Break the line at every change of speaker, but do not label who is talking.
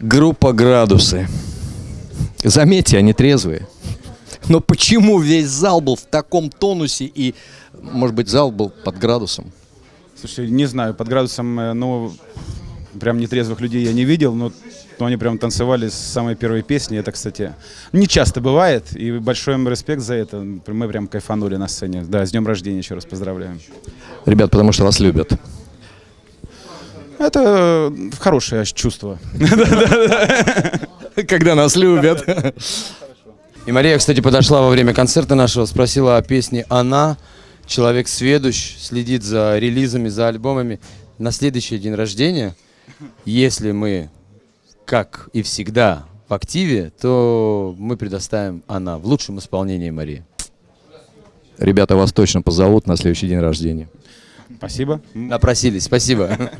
Группа «Градусы». Заметьте, они трезвые. Но почему весь зал был в таком тонусе и, может быть, зал был под градусом?
Слушай, не знаю, под градусом, э, ну, прям нетрезвых людей я не видел, но, но они прям танцевали с самой первой песни. Это, кстати, не часто бывает, и большой им респект за это. Мы прям кайфанули на сцене. Да, с днем рождения еще раз поздравляем.
Ребят, потому что вас любят.
Это хорошее чувство.
Когда нас любят.
И Мария, кстати, подошла во время концерта нашего, спросила о песне «Она». Человек сведущ, следит за релизами, за альбомами. На следующий день рождения, если мы, как и всегда, в активе, то мы предоставим «Она» в лучшем исполнении Марии.
Ребята вас точно позовут на следующий день рождения.
Спасибо.
Напросились, спасибо.